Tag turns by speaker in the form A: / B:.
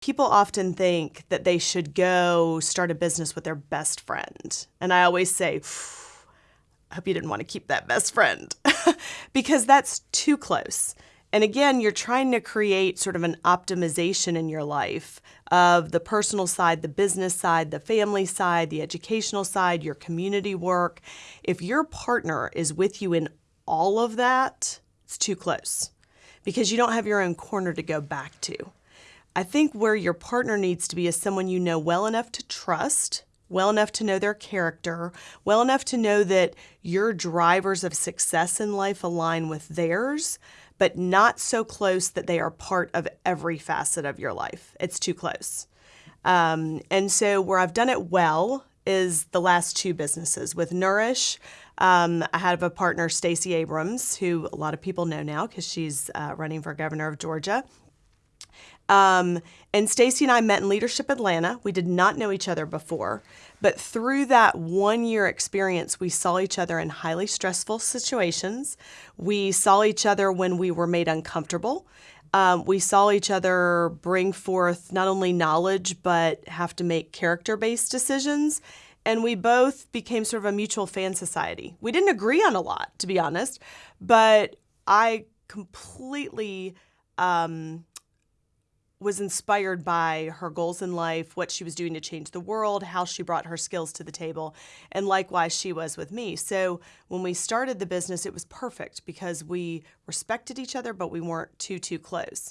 A: People often think that they should go start a business with their best friend. And I always say, I hope you didn't want to keep that best friend because that's too close. And again, you're trying to create sort of an optimization in your life of the personal side, the business side, the family side, the educational side, your community work. If your partner is with you in all of that, it's too close because you don't have your own corner to go back to. I think where your partner needs to be is someone you know well enough to trust, well enough to know their character, well enough to know that your drivers of success in life align with theirs, but not so close that they are part of every facet of your life. It's too close. Um, and so, where I've done it well is the last two businesses. With Nourish, um, I have a partner, Stacey Abrams, who a lot of people know now because she's uh, running for governor of Georgia. Um, and Stacey and I met in Leadership Atlanta. We did not know each other before, but through that one year experience, we saw each other in highly stressful situations. We saw each other when we were made uncomfortable. Um, we saw each other bring forth not only knowledge, but have to make character based decisions. And we both became sort of a mutual fan society. We didn't agree on a lot, to be honest, but I completely. Um, was inspired by her goals in life, what she was doing to change the world, how she brought her skills to the table, and likewise she was with me. So when we started the business, it was perfect because we respected each other, but we weren't too, too close.